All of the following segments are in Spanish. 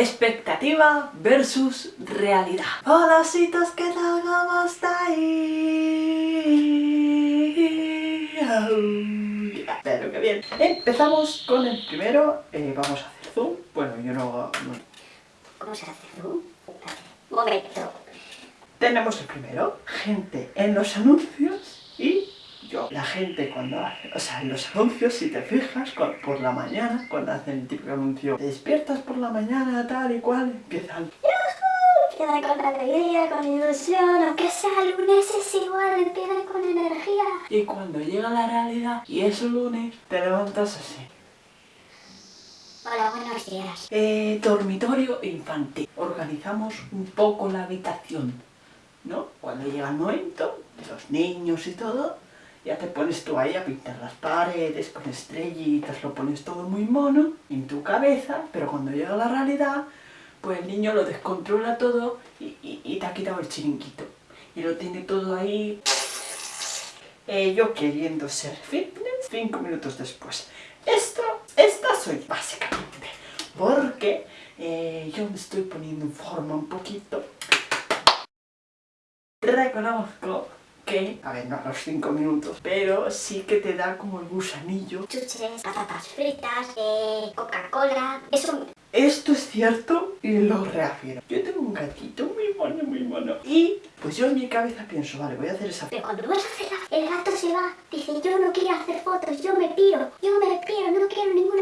expectativa versus realidad. Hola, citos, ¿qué tal? ¿Cómo estáis? Pero qué bien. Empezamos con el primero. Eh, vamos a hacer zoom. Bueno, yo no... ¿Cómo se hace zoom? Momento. Tenemos el primero. Gente en los anuncios. La gente cuando hace, o sea, en los anuncios, si te fijas, por la mañana, cuando hacen el típico anuncio, te despiertas por la mañana, tal y cual, empiezan... Empiezan con alegría, con ilusión, aunque sea lunes es igual, empiezan con energía. Y cuando llega la realidad y es lunes, te levantas así. Hola, buenos días. Eh, dormitorio infantil. Organizamos un poco la habitación, ¿no? Cuando llega el momento, los niños y todo, ya te pones tú ahí a pintar las paredes con estrellitas, lo pones todo muy mono en tu cabeza, pero cuando llega la realidad, pues el niño lo descontrola todo y, te ha quitado el chiringuito. Y lo tiene todo ahí... Eh, yo queriendo ser fitness, cinco minutos después. Esto, esta soy básicamente, porque eh, yo me estoy poniendo en forma un poquito. Reconozco a ver, no a los 5 minutos, pero sí que te da como el gusanillo. Chuches, patatas fritas, eh, Coca-Cola, eso... Esto es cierto y lo reafirmo. Yo tengo un gatito muy mono, muy mono. Y pues yo en mi cabeza pienso, vale, voy a hacer esa Pero cuando vas a hacerla, el gato se va, dice, yo no quiero hacer fotos, yo me piro, yo me piro, no quiero ninguna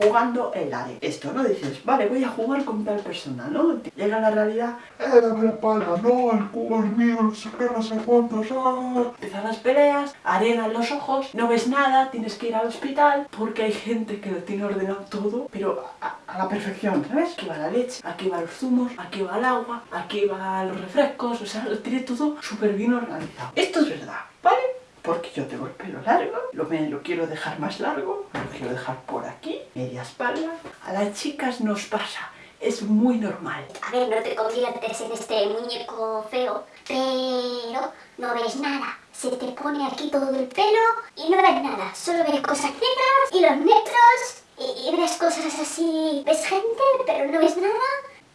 Jugando el área. Esto, ¿no? Dices, vale, voy a jugar con tal persona, ¿no? Llega la realidad, ¡eh, dame la pala! ¡No, el cubo es mío, no sé qué, no sé cuántos! ¡ah! Empiezan las peleas, arena en los ojos, no ves nada, tienes que ir al hospital, porque hay gente que lo tiene ordenado todo, pero a, a la perfección, ¿sabes? Aquí va la leche, aquí va los zumos, aquí va el agua, aquí va los refrescos, o sea, lo tiene todo súper bien organizado. Esto es verdad, ¿vale? Porque yo tengo el pelo largo, lo, me, lo quiero dejar más largo, lo quiero dejar por aquí, media espalda. A las chicas nos pasa, es muy normal. A ver, no te conviertes en este muñeco feo, pero no ves nada. Se te pone aquí todo el pelo y no ves nada. Solo ves cosas negras y los metros y, y ves cosas así. Ves gente, pero no ves nada.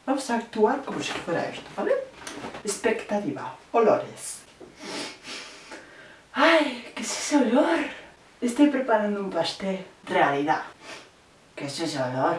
Vamos a actuar como si fuera esto, ¿vale? Expectativa. Olores. ¡Ay! ¿Qué es ese olor? Estoy preparando un pastel. Realidad. ¿Qué es ese olor?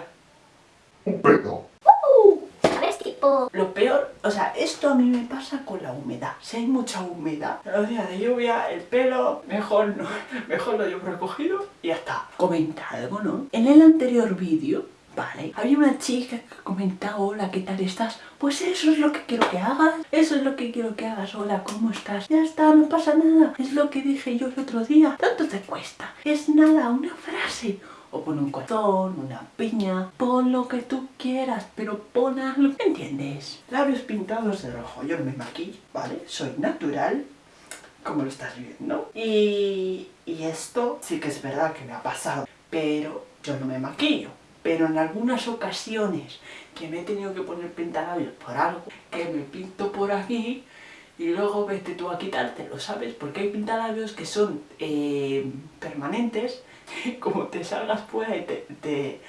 Un pedo. Uh, ¿Sabes? Tipo... Lo peor, o sea, esto a mí me pasa con la humedad. Si hay mucha humedad, los días de lluvia, el pelo, mejor no, mejor lo llevo recogido y ya está. Comenta algo, ¿no? En el anterior vídeo Vale, había una chica que comentaba, hola, ¿qué tal estás? Pues eso es lo que quiero que hagas, eso es lo que quiero que hagas, hola, ¿cómo estás? Ya está, no pasa nada, es lo que dije yo el otro día, tanto te cuesta, es nada, una frase, o pon un corazón, una piña, pon lo que tú quieras, pero pon algo, ¿entiendes? Labios pintados de rojo, yo no me maquillo, ¿vale? Soy natural, como lo estás viendo, y, y esto sí que es verdad que me ha pasado, pero yo no me maquillo, pero en algunas ocasiones que me he tenido que poner pintalabios por algo, que me pinto por aquí y luego vete tú a quitártelo, ¿sabes? Porque hay pintalabios que son eh, permanentes, como te salgas fuera y te, te,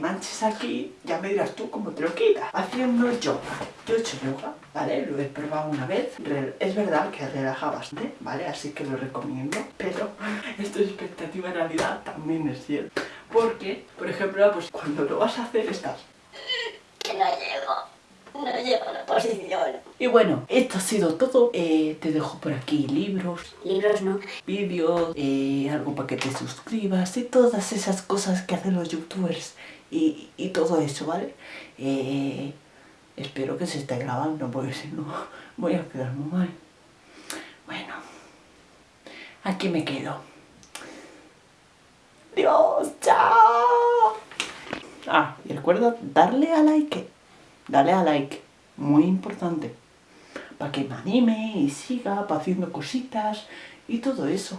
manches aquí, ya me dirás tú cómo te lo quitas. Haciendo yoga. Yo he hecho yoga, ¿vale? Lo he probado una vez. Es verdad que relaja bastante, ¿vale? Así que lo recomiendo. Pero esto es expectativa en realidad también es cierto. Porque, por ejemplo, pues cuando lo vas a hacer estás... Que no llego, no llego a la posición. Y bueno, esto ha sido todo. Eh, te dejo por aquí libros. Libros no. Vídeos, eh, algo para que te suscribas y todas esas cosas que hacen los youtubers y, y todo eso, ¿vale? Eh, espero que se esté grabando porque si no voy a quedar muy mal. Bueno, aquí me quedo. Dios, chao. Ah, y recuerda darle a like. Dale a like. Muy importante. Para que me anime y siga haciendo cositas y todo eso.